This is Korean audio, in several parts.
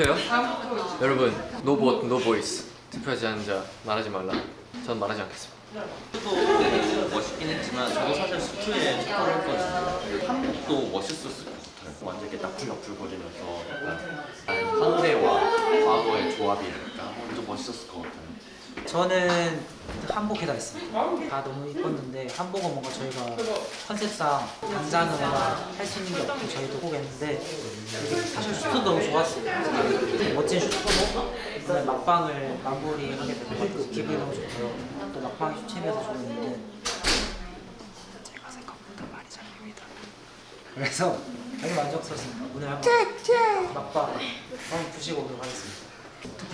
투표요? 여러분 no vote no voice 투표하지 않은 자 말하지 말라. 전 말하지 않겠습니다. 도 멋있긴 했지만 저도 사실 수트에 투표를 했거든요. 한복도 멋있었을 것 같아요. 완전 이렇게 나풀나풀거리면서 약간 현대와 과거의 조합이랄까 좀 멋있었을 것 같아요. 저는 한복 해다 했습니다. 다 너무 이뻤는데 한복은 뭔가 저희가 컨셉상 당장은 할 수 있는 게 없고 저희도 꼭 했는데 사실 슈트도 너무 좋았어요. 멋진 슈트로 오늘 막방을 마무리하게 돼서 기분이 너무 좋고요. 또 막방이 슈챔에서 좋은 제가 생각보다 많이 잘립니다. 그래서 되게 만족스럽습니다. 오늘 한번 막방 한번 부시고 오도록 하겠습니다.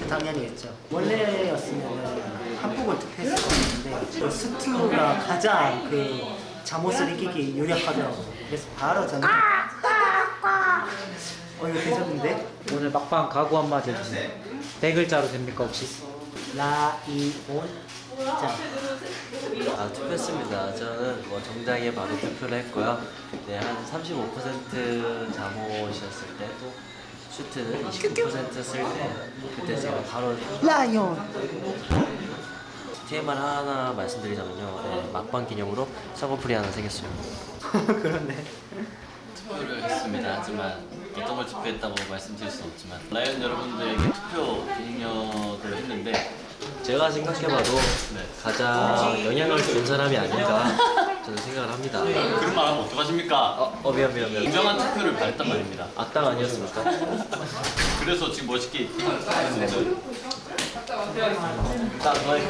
당연히 했죠. 원래였으면 한복을 투표했을 건데 그 스투가 가장 그 잠옷을 이기기 유력하더라고요. 그래서 바로 저는 어 이거 괜찮은데? 오늘 막방 각오 한마디 해주세요. 네 글자로 됩니까 혹시? 라이온 자 아, 투표했습니다. 저는 뭐 정장에 바로 투표를 했고요. 네, 한 35% 잠옷이었을 때, 또 슈트는 29%였을 때, 그때 제가 바로 라이온 TMR 하나 말씀드리자면요. 네, 막방 기념으로 샤워풀이 하나 생겼어요. 그런데 투표를 했습니다. 하지만 어떤 걸 투표했다고 말씀드릴 수는 없지만 라이언 여러분들에게 투표 기념을 했는데 제가 생각해봐도 네. 가장 영향을 준 사람이 아닌가 저는 생각을 합니다. 그런 말 하면 어떡하십니까? 어, 어 미안 미안 미안. 공정한 투표를 바랬단 말입니다. 악당 아니었습니까? 그래서 지금 멋있게 했는데 딱 너의